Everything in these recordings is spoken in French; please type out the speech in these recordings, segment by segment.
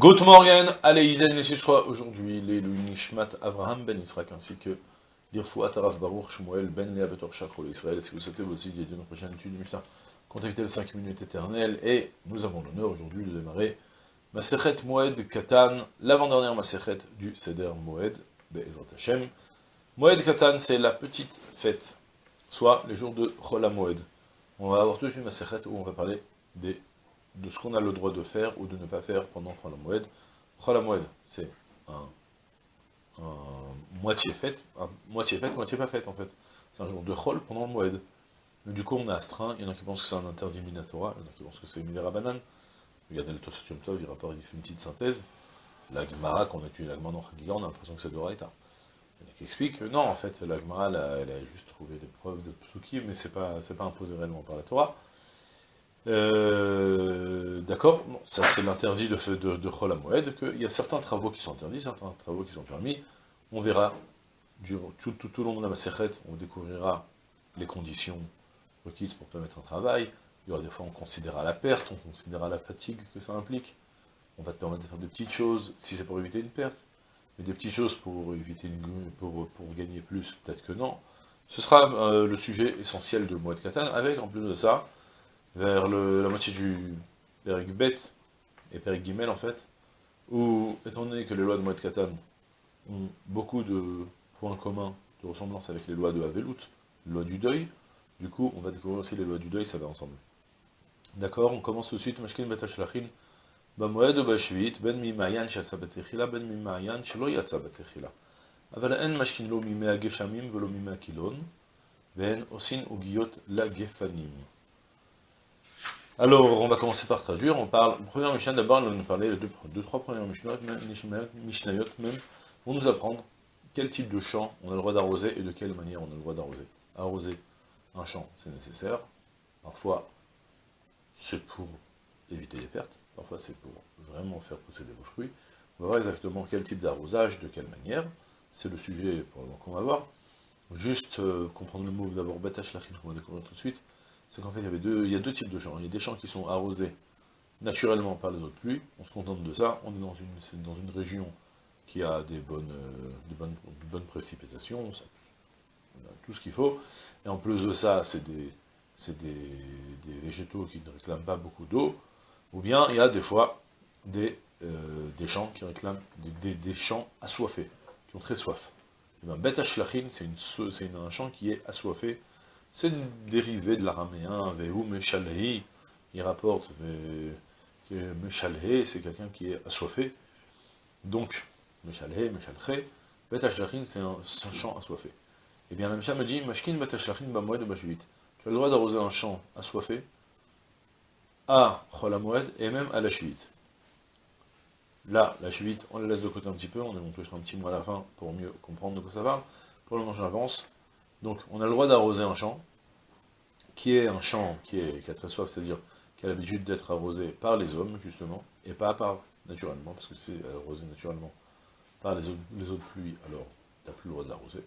Good morning, allez, aujourd'hui les Nishmat Avraham ben Israq ainsi que l'Irfouat Araf Baruch Shmuel ben Lea Shakro Israël. Si vous souhaitez vous aussi aider une prochaine étude du Mishnah, contactez les 5 minutes éternelles et nous avons l'honneur aujourd'hui de démarrer Masechet Moed Katan, l'avant-dernière Masechet du Seder Moed Be'ezrat Hashem. Moed Katan, c'est la petite fête, soit les jours de Chol Moed. On va avoir toute une Masechet où on va parler des de ce qu'on a le droit de faire ou de ne pas faire pendant. Chol HaMoed, c'est un, moitié fête, un moitié fête, moitié pas fête en fait. C'est un jour de Chol pendant le Moed. Mais du coup, on a astreint, il y en a qui pensent que c'est un interdit minatora, il y en a qui pensent que c'est Minera Banane. Regardez le Tosotium Tov, il rapporte, il fait une petite synthèse. La Gemara, quand on étudie la Gemara dans Chagiga, on a l'impression que c'est de Raïta. Il y en a qui expliquent que non, en fait, la Gemara, elle, a juste trouvé des preuves de Psuki, mais c'est pas, pas imposé réellement par la Torah. Euh, d'accord Ça c'est l'interdit de, de, de qu'il y a certains travaux qui sont interdits, certains travaux qui sont permis. On verra, tout, tout, au long de la Maseret, on découvrira les conditions requises pour permettre un travail. Il y aura des fois, on considérera la perte, on considérera la fatigue que ça implique. On va te permettre de faire des petites choses, si c'est pour éviter une perte. Mais des petites choses pour éviter une, pour, pour gagner plus, peut-être que non. Ce sera euh, le sujet essentiel de Moed Katan, avec en plus de ça, vers la moitié du Péric Bet et Péric Guimel en fait, où, étant donné que les lois de Moed Katan ont beaucoup de points communs, de ressemblance avec les lois de Havelout, les lois du deuil, du coup, on va découvrir aussi les lois du deuil, ça va ensemble. D'accord, on commence tout de suite, Mashkin Bet Ashlachin, במועד ובשביעית, בין ממעיין שיצא בתחילה, בין ממעיין שלא יצא בתחילה. אבל אין משכין לו מימי הגשמים ולא מימי הקילון, ואין עושין עוגיות לגפנים. Alors, on va commencer par traduire. On parle, première Mishnah, d'abord, on va nous parler, deux, deux, trois premières Mishnayot, Mishnayot même, vont nous apprendre quel type de champ on a le droit d'arroser et de quelle manière on a le droit d'arroser. Arroser un champ, c'est nécessaire. Parfois, c'est pour éviter les pertes. Parfois, c'est pour vraiment faire pousser des beaux fruits. On va voir exactement quel type d'arrosage, de quelle manière. C'est le sujet qu'on va voir. Juste euh, comprendre le mot d'abord, batash lachim, qu'on va découvrir tout de suite c'est qu'en fait, il y, deux, il y a deux types de champs. Il y a des champs qui sont arrosés naturellement par les eaux de pluie, on se contente de ça, on est dans une, dans une région qui a des bonnes, euh, bonnes, bonnes précipitations, on a tout ce qu'il faut, et en plus de ça, c'est des, des, végétaux qui ne réclament pas beaucoup d'eau, ou bien il y a des fois des, euh, des champs qui réclament des, des, champs assoiffés, qui ont très soif. Et bien, c'est un champ qui est assoiffé, c'est une dérivée de l'araméen, il rapporte que Meshalei, c'est quelqu'un qui est assoiffé. Donc, Meshalei, Meshalche, c'est un, champ assoiffé. Eh bien, la Mishnah me dit, Mashkin de Tu as le droit d'arroser un champ assoiffé à Cholamoed et même à la Shuit. Là, la Shuit, on la laisse de côté un petit peu, on, touchera un petit mot à la fin pour mieux comprendre de quoi ça va. Pour le moment, j'avance. Donc, on a le droit d'arroser un champ, qui est un champ qui, a très soif, c'est-à-dire qui a l'habitude d'être arrosé par les hommes, justement, et pas par, naturellement, parce que c'est arrosé naturellement par les eaux, les eaux de pluie, alors tu n'as plus le droit de l'arroser,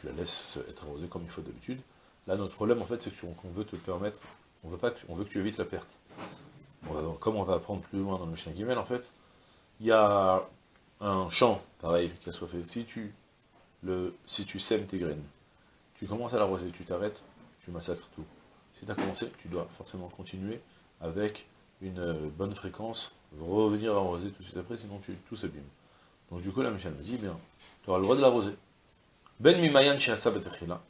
tu la laisses être arrosée comme il faut d'habitude. Là, notre problème, en fait, c'est qu'on veut te permettre, on veut, pas que, on veut que tu évites la perte. comme on va apprendre plus loin dans le chien Guimel, en fait, il y a un champ, pareil, qui a le, si tu sèmes tes graines, tu commences à l'arroser, tu t'arrêtes, tu massacres tout. Si tu as commencé, tu dois forcément continuer avec une euh, bonne fréquence, revenir arroser tout de suite après, sinon tu, tout s'abîme. Donc du coup, la Michel me dit, bien, tu auras le droit de l'arroser. Ben mimayan betechila.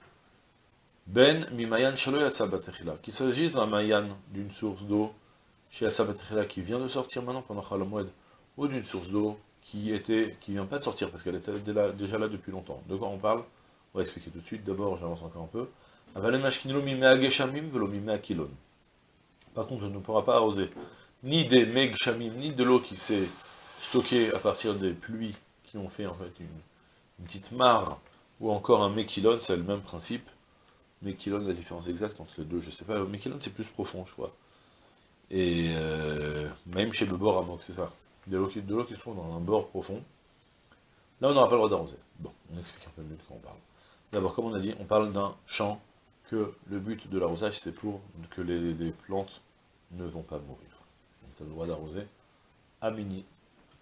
Ben mimayan betechila. Qu'il s'agisse d'un mayan, d'une source d'eau, betechila, qui vient de sortir maintenant pendant Khalamoued, ou d'une source d'eau qui était, qui vient pas de sortir, parce qu'elle était déjà là depuis longtemps. De quoi on parle? Va expliquer tout de suite. D'abord, j'avance encore un peu. Par contre, on ne pourra pas arroser ni des megshamim, ni de l'eau qui s'est stockée à partir des pluies qui ont fait en fait une, petite mare, ou encore un mekilon, c'est le même principe. Mekilon, la différence exacte entre les deux, je sais pas. Mekilon, c'est plus profond, je crois. Et euh, même chez le bord à moque, c'est ça. De l'eau qui, qui se trouve dans un bord profond. Là, on n'aura pas le droit d'arroser. Bon, on explique un peu mieux de quoi on parle. D'abord, comme on a dit, on parle d'un champ que le but de l'arrosage, c'est pour que les, plantes ne vont pas mourir. Donc tu as le droit d'arroser à mini,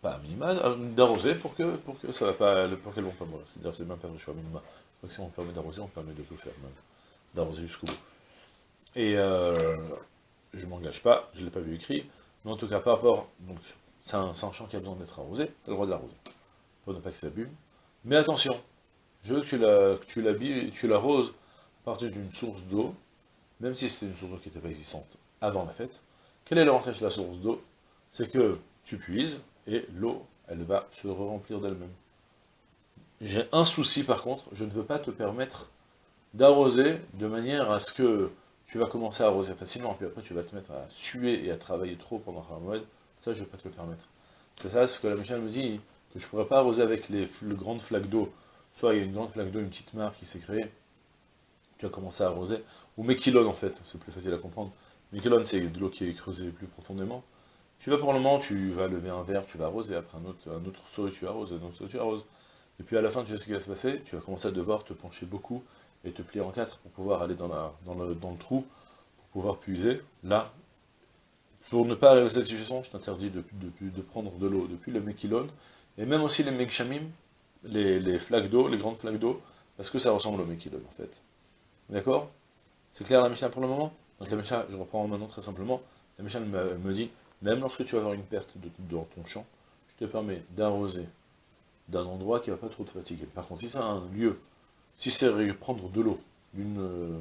pas minima, euh, d'arroser pour que, pour que ça va pas, pour qu'elles vont pas mourir. C'est-à-dire, c'est même pas le choix minima. Donc si on permet d'arroser, on permet de tout faire même. D'arroser jusqu'au bout. Et euh, je m'engage pas, je l'ai pas vu écrit, mais en tout cas, par rapport, donc, c'est un, un, champ qui a besoin d'être arrosé, tu as le droit de l'arroser, pour ne pas que ça bume. Mais attention, je veux que tu l'arroses à partir d'une source d'eau, même si c'était une source d'eau qui n'était pas existante avant la fête. Quel est l'avantage de la source d'eau? C'est que tu puises, et l'eau, elle va se remplir d'elle-même. J'ai un souci par contre, je ne veux pas te permettre d'arroser de manière à ce que tu vas commencer à arroser facilement, puis après tu vas te mettre à suer et à travailler trop pendant un mois, ça je ne vais pas te le permettre. C'est ça ce que la Michel me dit, que je ne pourrais pas arroser avec les, grandes flaques d'eau. Soit il y a une grande flaque d'eau, une petite mare qui s'est créée, tu vas commencer à arroser, ou Mekilon en fait, c'est plus facile à comprendre. Mekilon c'est de l'eau qui est creusée plus profondément. Tu vas pour le moment, tu vas lever un verre, tu vas arroser, après un autre, un autre tu arroses, un autre seau tu arroses. Et puis à la fin, tu sais ce qui va se passer, tu vas commencer à devoir te pencher beaucoup, et te plier en quatre pour pouvoir aller dans, le, trou, pour pouvoir puiser. Là, pour ne pas arriver à cette situation, je t'interdis de, prendre de l'eau depuis le Mekilon, et même aussi les Mekshamim, les, les flaques d'eau, les grandes flaques d'eau, parce que ça ressemble au Mekilon en fait. D'accord? C'est clair la Mishnah pour le moment? Donc la Mishnah, je reprends maintenant très simplement, la Mishnah me, dit, même lorsque tu vas avoir une perte de, dans ton champ, je te permets d'arroser d'un endroit qui ne va pas trop te fatiguer. Par contre, si c'est un lieu si c'est prendre de l'eau euh,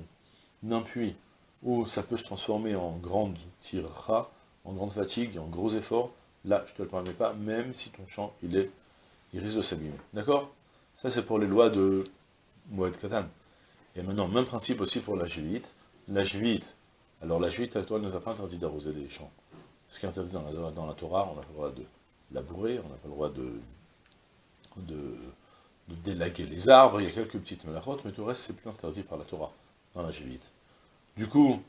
d'un puits, où ça peut se transformer en grande tira, en grande fatigue, en gros effort, là, je ne te le permets pas, même si ton champ, il, est, il risque de s'abîmer. D'accord? Ça, c'est pour les lois de Moed Katan. Et maintenant, même principe aussi pour la jvite. La jvite, alors la jvite, toi, ne va pas interdit d'arroser les champs. Ce qui est interdit dans la, la Torah, on n'a pas le droit de labourer, on n'a pas le droit de, délaguer les arbres, il y a quelques petites melachotes, mais tout le reste c'est plus interdit par la Torah, dans la Jévite. Du coup,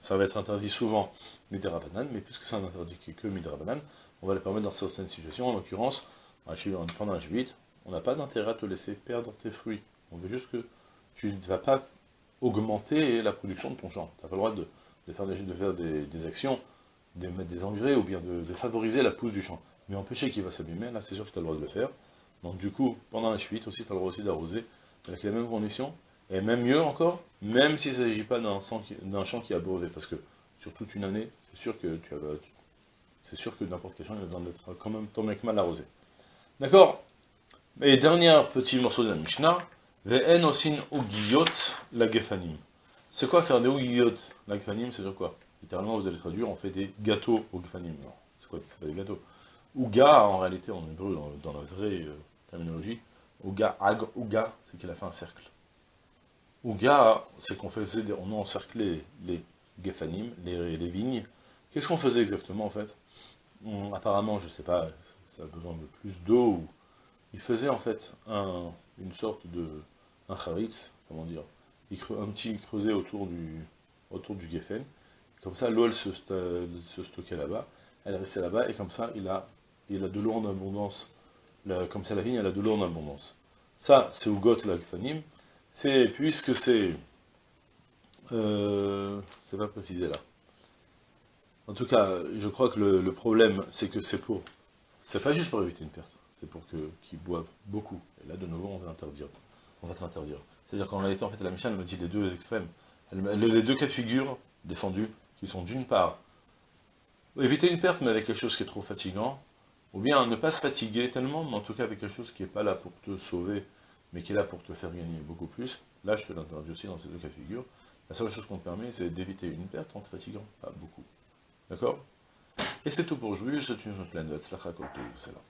ça va être interdit souvent Midrabanan, mais puisque c'est un interdit que Midrabanan, on va le permettre dans certaines situations, en l'occurrence, pendant la Jévite, on n'a pas d'intérêt à te laisser perdre tes fruits. On veut juste que tu ne vas pas augmenter la production de ton champ. Tu n'as pas le droit de, faire, des, actions, de mettre des engrais, ou bien de, favoriser la pousse du champ. Mais empêcher qu'il va s'abîmer, là c'est sûr que tu as le droit de le faire. Donc du coup, pendant la chute aussi, tu as le droit aussi d'arroser avec les mêmes conditions, et même mieux encore, même s'il ne s'agit pas d'un champ qui a brevet, parce que sur toute une année, c'est sûr que tu c'est sûr que n'importe quel champ, il a besoin d'être quand même ton mec mal arrosé. D'accord Et dernier petit morceau de la Mishnah, Ve'en osin ugiyot la gefanim. C'est quoi faire des ugiyot la gefanim? C'est dire quoi? Littéralement, vous allez traduire, on fait des gâteaux au gefanim. C'est quoi C'est pas des gâteaux? Ouga, en réalité, en hébreu, dans, la vraie euh, terminologie, Ouga, Ag, Ouga, c'est qu'il a fait un cercle. Ouga, c'est qu'on faisait, on encerclait les Gefanim, les, vignes. Qu'est-ce qu'on faisait exactement, en fait? Apparemment, je ne sais pas, a besoin de plus d'eau, il faisait, en fait, une sorte de, un charitz, comment dire, un petit creuset autour du, autour du Geffen, comme ça, l'eau, elle se, se stockait là-bas, elle restait là-bas, et comme ça, il a il a de l'eau en abondance, comme ça la vigne, elle a de l'eau en abondance. Ça, c'est Ugot l'Agfanim, c'est, puisque c'est, euh, c'est pas précisé là. En tout cas, je crois que le, problème, c'est que c'est pour, c'est pas juste pour éviter une perte, c'est pour qu'ils boivent beaucoup. Et là, de nouveau, on va interdire. On va t'interdire. C'est-à-dire qu'en réalité, en fait, la Michelle me dit les deux extrêmes. les deux cas de figure défendus, qui sont d'une part, éviter une perte, mais avec quelque chose qui est trop fatigant, ou bien ne pas se fatiguer tellement, mais en tout cas avec quelque chose qui n'est pas là pour te sauver, mais qui est là pour te faire gagner beaucoup plus, là je te l'interdis aussi dans ces deux cas de figure, la seule chose qu'on te permet, c'est d'éviter une perte en te fatiguant, pas beaucoup. D'accord? Et c'est tout pour aujourd'hui, je te souhaite une pleine de c'est là.